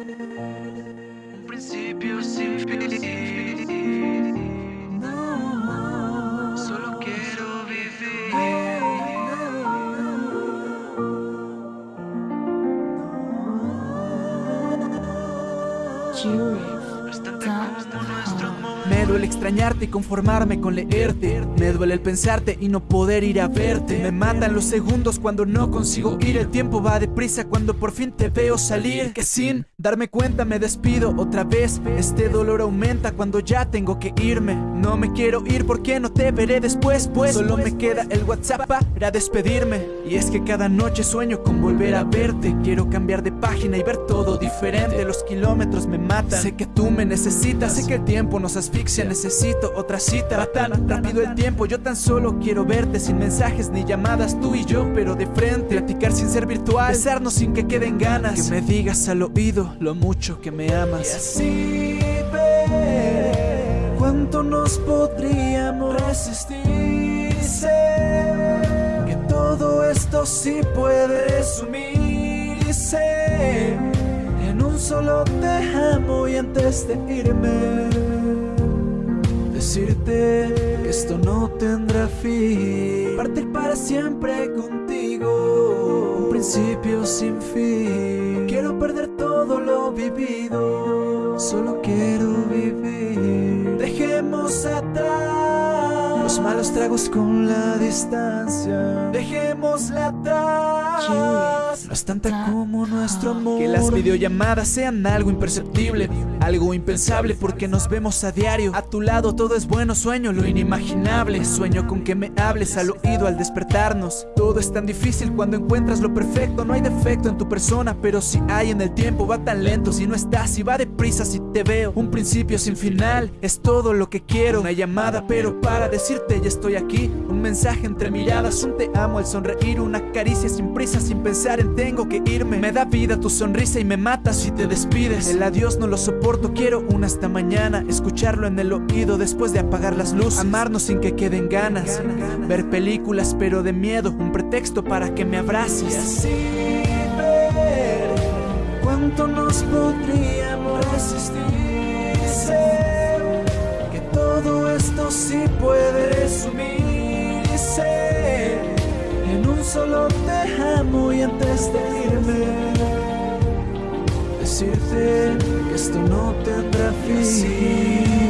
Un principio sin fin. No, solo quiero vivir. Me duele extrañarte y conformarme con leerte. Me duele el pensarte y no poder ir a verte. Me matan los segundos cuando no consigo ir. El tiempo va deprisa cuando por fin te veo salir. Que sin darme cuenta me despido otra vez. Este dolor aumenta cuando ya tengo que irme. No me quiero ir porque no te veré después. Pues solo me queda el WhatsApp para despedirme. Y es que cada noche sueño con volver a verte. Quiero cambiar de página y ver todo diferente. Los kilómetros me matan. Sé que tú me necesitas. Sé que el tiempo nos asfixia. Necesito otra cita. Va tan rápido el tiempo. Yo tan solo quiero verte Sin mensajes ni llamadas Tú y yo pero de frente. Platicar sin ser virtual. Besarnos sin que queden ganas. Que me digas al oído Lo mucho que me amas. Y así ver Cuánto nos podríamos resistir. Que todo esto sí puede resumirse solo te amo y antes de irme Decirte que esto no tendrá fin. Partir para siempre contigo Un principio sin fin. Quiero perder todo lo vivido Solo quiero vivir. Dejemos atrás Los malos tragos con la distancia. Dejémosla atrás No es tanta como nuestro amor. Que las videollamadas sean algo imperceptible Algo impensable porque nos vemos a diario. A tu lado todo es bueno, sueño lo inimaginable. Sueño con que me hables al oído al despertarnos. Todo es tan difícil cuando encuentras lo perfecto. No hay defecto en tu persona, pero si hay en el tiempo Va tan lento. Si no estás y va deprisa si te veo Un principio sin final, es todo lo que quiero. Una llamada pero para decirte ya estoy aquí Un mensaje entre miradas, un te amo al sonreír Una caricia sin prisa, sin pensar en tengo que irme. Me da vida tu sonrisa y me mata si te despides. El adiós no lo soporto, quiero una hasta mañana. Escucharlo en el oído después de apagar las luces. Amarnos sin que queden ganas. Ver películas pero de miedo, un pretexto para que me Y abraces así ver cuánto nos que todo esto sí puede un solo te amo y antes de irme Decirte que esto no tendrá fin